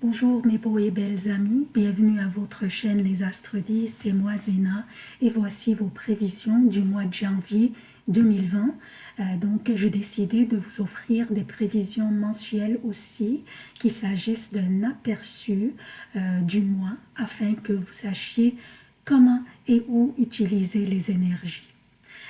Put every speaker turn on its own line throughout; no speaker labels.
Bonjour mes beaux et belles amis, bienvenue à votre chaîne Les Astres 10, c'est moi Zéna et voici vos prévisions du mois de janvier 2020. Euh, donc j'ai décidé de vous offrir des prévisions mensuelles aussi, qu'il s'agisse d'un aperçu euh, du mois afin que vous sachiez comment et où utiliser les énergies.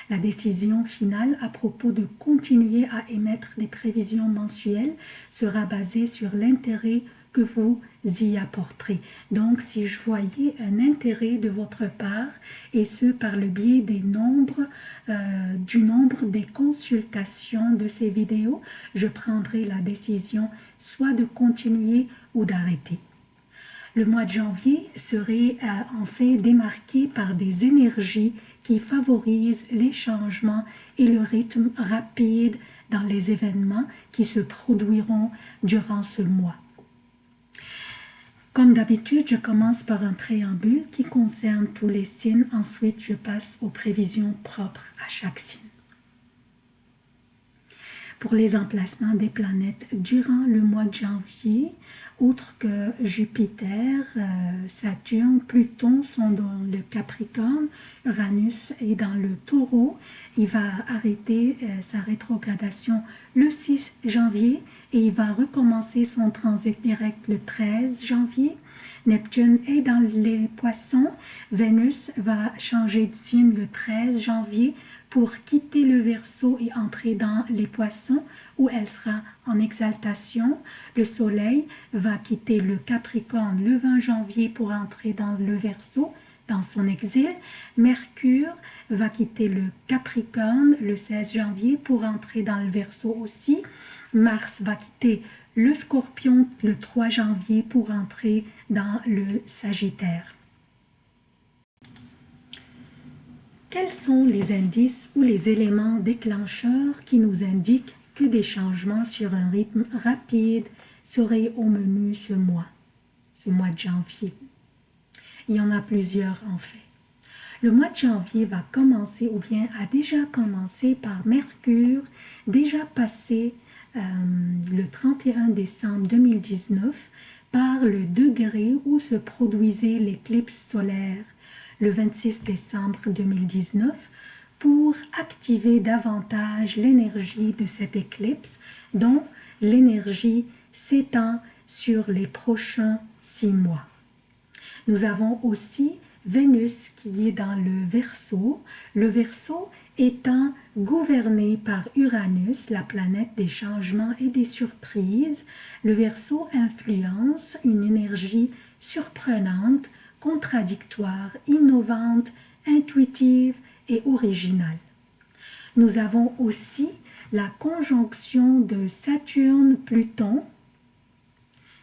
La décision finale à propos de continuer à émettre des prévisions mensuelles sera basée sur l'intérêt vous y apporterez. Donc, si je voyais un intérêt de votre part, et ce par le biais des nombres, euh, du nombre des consultations de ces vidéos, je prendrai la décision soit de continuer ou d'arrêter. Le mois de janvier serait euh, en fait démarqué par des énergies qui favorisent les changements et le rythme rapide dans les événements qui se produiront durant ce mois. Comme d'habitude, je commence par un préambule qui concerne tous les signes. Ensuite, je passe aux prévisions propres à chaque signe. Pour les emplacements des planètes durant le mois de janvier, outre que Jupiter, euh, Saturne, Pluton sont dans le Capricorne, Uranus est dans le Taureau. Il va arrêter euh, sa rétrogradation le 6 janvier et il va recommencer son transit direct le 13 janvier. Neptune est dans les poissons. Vénus va changer de signe le 13 janvier pour quitter le Verseau et entrer dans les poissons où elle sera en exaltation. Le Soleil va quitter le Capricorne le 20 janvier pour entrer dans le Verseau dans son exil. Mercure va quitter le Capricorne le 16 janvier pour entrer dans le Verseau aussi. Mars va quitter le Scorpion le 3 janvier pour entrer dans le Sagittaire. Quels sont les indices ou les éléments déclencheurs qui nous indiquent que des changements sur un rythme rapide seraient au menu ce mois, ce mois de janvier? Il y en a plusieurs en fait. Le mois de janvier va commencer ou bien a déjà commencé par Mercure, déjà passé euh, le 31 décembre 2019 par le degré où se produisait l'éclipse solaire le 26 décembre 2019 pour activer davantage l'énergie de cette éclipse dont l'énergie s'étend sur les prochains six mois. Nous avons aussi Vénus qui est dans le Verseau, le Verseau étant gouverné par Uranus, la planète des changements et des surprises, le Verseau influence une énergie surprenante contradictoire, innovante, intuitive et originale. Nous avons aussi la conjonction de Saturne-Pluton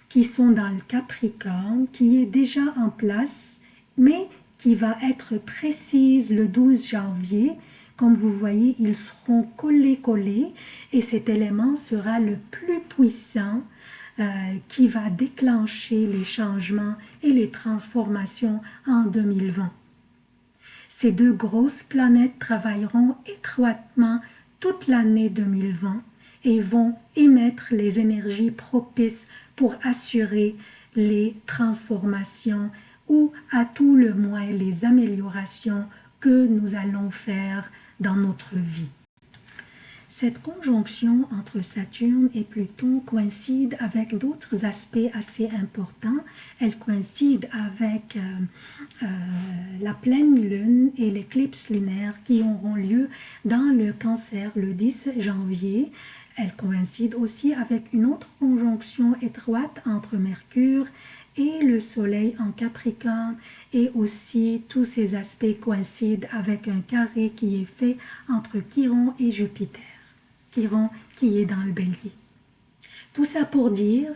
qui sont dans le Capricorne, qui est déjà en place, mais qui va être précise le 12 janvier. Comme vous voyez, ils seront collés-collés et cet élément sera le plus puissant euh, qui va déclencher les changements et les transformations en 2020. Ces deux grosses planètes travailleront étroitement toute l'année 2020 et vont émettre les énergies propices pour assurer les transformations ou à tout le moins les améliorations que nous allons faire dans notre vie. Cette conjonction entre Saturne et Pluton coïncide avec d'autres aspects assez importants. Elle coïncide avec euh, euh, la pleine lune et l'éclipse lunaire qui auront lieu dans le cancer le 10 janvier. Elle coïncide aussi avec une autre conjonction étroite entre Mercure et le soleil en Capricorne et aussi tous ces aspects coïncident avec un carré qui est fait entre Chiron et Jupiter qui est dans le bélier. Tout ça pour dire,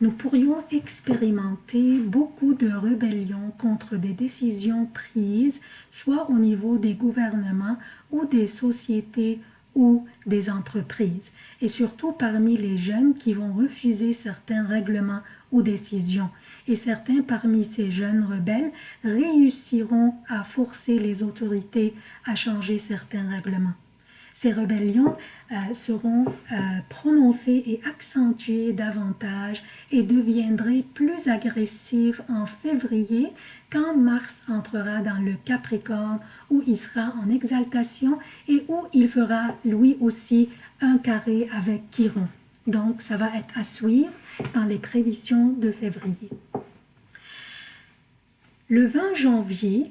nous pourrions expérimenter beaucoup de rébellions contre des décisions prises, soit au niveau des gouvernements ou des sociétés ou des entreprises, et surtout parmi les jeunes qui vont refuser certains règlements ou décisions. Et certains parmi ces jeunes rebelles réussiront à forcer les autorités à changer certains règlements. Ces rébellions euh, seront euh, prononcées et accentuées davantage et deviendraient plus agressives en février quand Mars entrera dans le Capricorne où il sera en exaltation et où il fera lui aussi un carré avec Chiron. Donc ça va être à suivre dans les prévisions de février. Le 20 janvier,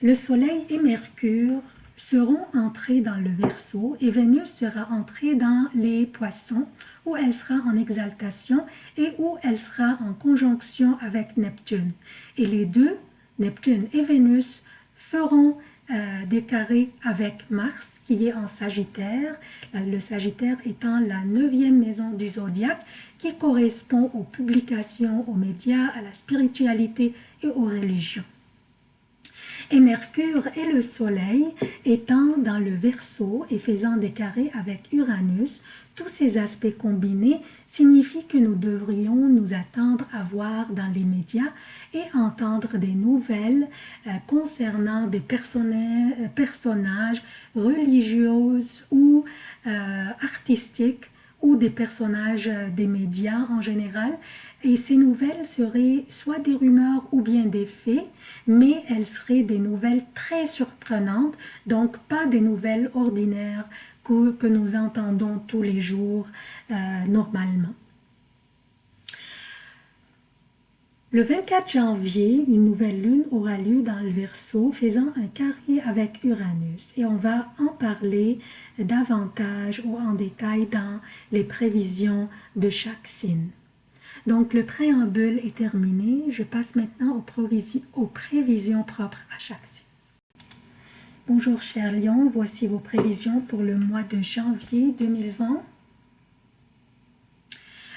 le Soleil et Mercure seront entrés dans le Verseau et Vénus sera entrée dans les Poissons où elle sera en exaltation et où elle sera en conjonction avec Neptune. Et les deux, Neptune et Vénus, feront euh, des carrés avec Mars qui est en Sagittaire, le Sagittaire étant la neuvième maison du zodiaque qui correspond aux publications, aux médias, à la spiritualité et aux religions et Mercure et le Soleil étant dans le Verseau et faisant des carrés avec Uranus, tous ces aspects combinés signifient que nous devrions nous attendre à voir dans les médias et entendre des nouvelles euh, concernant des euh, personnages religieux ou euh, artistiques ou des personnages des médias en général et ces nouvelles seraient soit des rumeurs ou bien des faits, mais elles seraient des nouvelles très surprenantes, donc pas des nouvelles ordinaires que, nous entendons tous les jours euh, normalement. Le 24 janvier, une nouvelle lune aura lieu dans le Verseau, faisant un carré avec Uranus. Et on va en parler davantage ou en détail dans les prévisions de chaque signe. Donc, le préambule est terminé. Je passe maintenant aux, prévisions, propres à chaque signe. Bonjour chers lions, voici vos prévisions pour le mois de janvier 2020.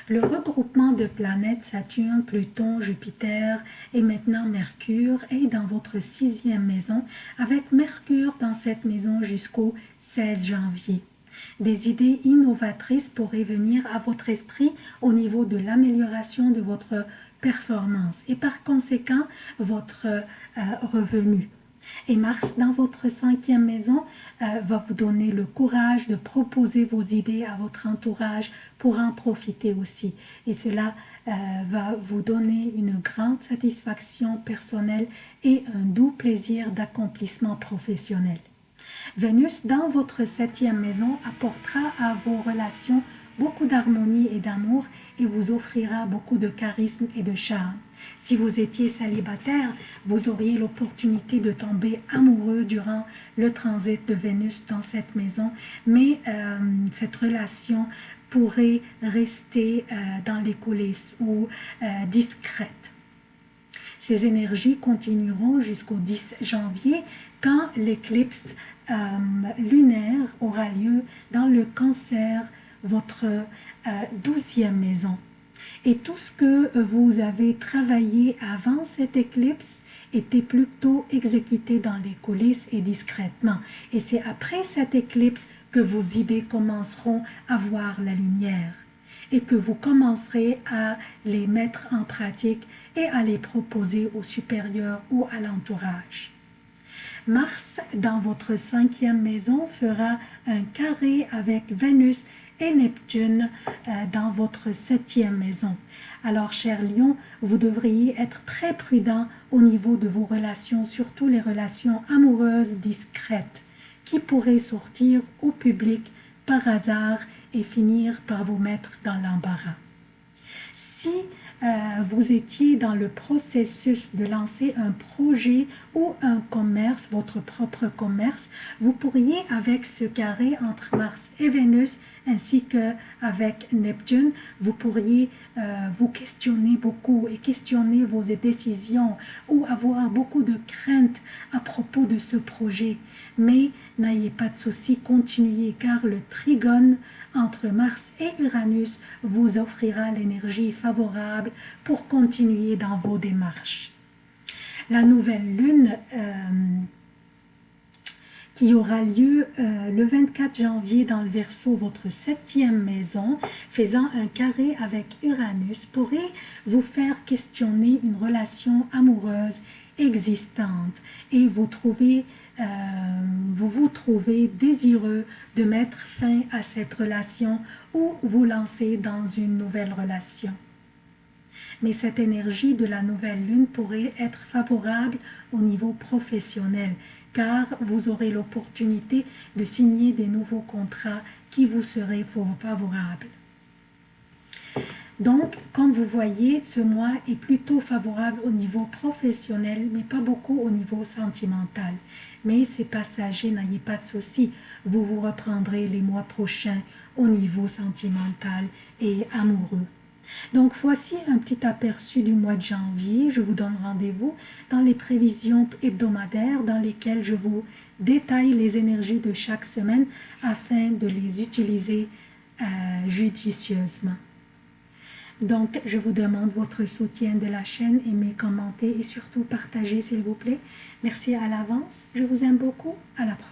Le regroupement de planètes Saturne, Pluton, Jupiter et maintenant Mercure est dans votre sixième maison avec Mercure dans cette maison jusqu'au 16 janvier. Des idées innovatrices pourraient venir à votre esprit au niveau de l'amélioration de votre performance et par conséquent votre euh, revenu. Et Mars, dans votre cinquième maison, euh, va vous donner le courage de proposer vos idées à votre entourage pour en profiter aussi. Et cela euh, va vous donner une grande satisfaction personnelle et un doux plaisir d'accomplissement professionnel. Vénus, dans votre septième maison, apportera à vos relations beaucoup d'harmonie et d'amour et vous offrira beaucoup de charisme et de charme. Si vous étiez célibataire, vous auriez l'opportunité de tomber amoureux durant le transit de Vénus dans cette maison, mais euh, cette relation pourrait rester euh, dans les coulisses ou euh, discrète. Ces énergies continueront jusqu'au 10 janvier quand l'éclipse euh, lunaire aura lieu dans le cancer, votre euh, douzième maison. Et tout ce que vous avez travaillé avant cette éclipse était plutôt exécuté dans les coulisses et discrètement. Et c'est après cette éclipse que vos idées commenceront à voir la lumière et que vous commencerez à les mettre en pratique et à les proposer aux supérieurs ou à l'entourage. Mars, dans votre cinquième maison, fera un carré avec Vénus et Neptune euh, dans votre septième maison. Alors, cher Lion, vous devriez être très prudent au niveau de vos relations, surtout les relations amoureuses discrètes, qui pourraient sortir au public par hasard et finir par vous mettre dans l'embarras. Si vous étiez dans le processus de lancer un projet ou un commerce, votre propre commerce, vous pourriez avec ce carré entre Mars et Vénus ainsi qu'avec Neptune, vous pourriez euh, vous questionner beaucoup et questionner vos décisions ou avoir beaucoup de craintes à propos de ce projet. Mais n'ayez pas de souci, continuez car le trigone entre Mars et Uranus vous offrira l'énergie favorable pour continuer dans vos démarches. La nouvelle lune euh, qui aura lieu euh, le 24 janvier dans le Verseau, votre septième maison, faisant un carré avec Uranus, pourrait vous faire questionner une relation amoureuse existante et vous trouvez euh, vous vous trouvez désireux de mettre fin à cette relation ou vous lancer dans une nouvelle relation. Mais cette énergie de la nouvelle lune pourrait être favorable au niveau professionnel, car vous aurez l'opportunité de signer des nouveaux contrats qui vous seraient favorables. Donc, comme vous voyez, ce mois est plutôt favorable au niveau professionnel, mais pas beaucoup au niveau sentimental. Mais c'est passager, n'ayez pas de soucis. Vous vous reprendrez les mois prochains au niveau sentimental et amoureux. Donc voici un petit aperçu du mois de janvier. Je vous donne rendez-vous dans les prévisions hebdomadaires dans lesquelles je vous détaille les énergies de chaque semaine afin de les utiliser euh, judicieusement. Donc, je vous demande votre soutien de la chaîne, aimez, commentez et surtout partagez s'il vous plaît. Merci à l'avance, je vous aime beaucoup, à la prochaine.